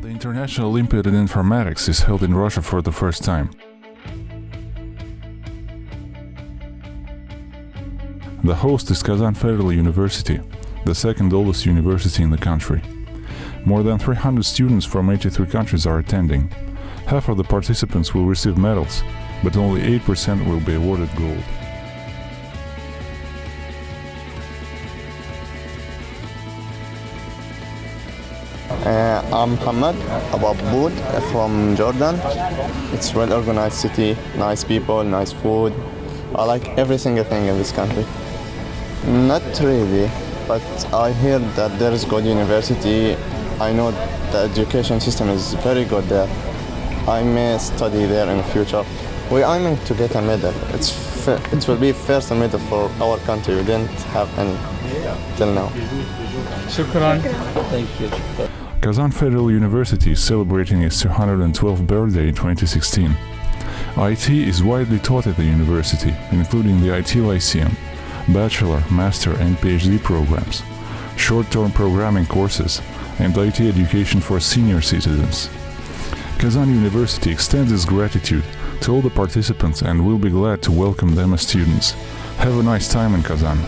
National Olympiad in Informatics is held in Russia for the first time. The host is Kazan Federal University, the second oldest university in the country. More than 300 students from 83 countries are attending. Half of the participants will receive medals, but only 8% will be awarded gold. Uh, I'm Muhammad Abu Abboud from Jordan. It's well organized city, nice people, nice food. I like every single thing in this country. Not really, but I hear that there is good university. I know the education system is very good there. I may study there in the future. We are aiming to get a medal. It's fir- it will be first medal for our country. We didn't have any till now. شكرا Kazan Federal University is celebrating its 212th birthday in 2016. IT is widely taught at the university, including the IT Lyceum, bachelor, master, and PhD programs, short-term programming courses, and IT education for senior citizens. Kazan University extends its gratitude to all the participants and will be glad to welcome them as students. Have a nice time in Kazan.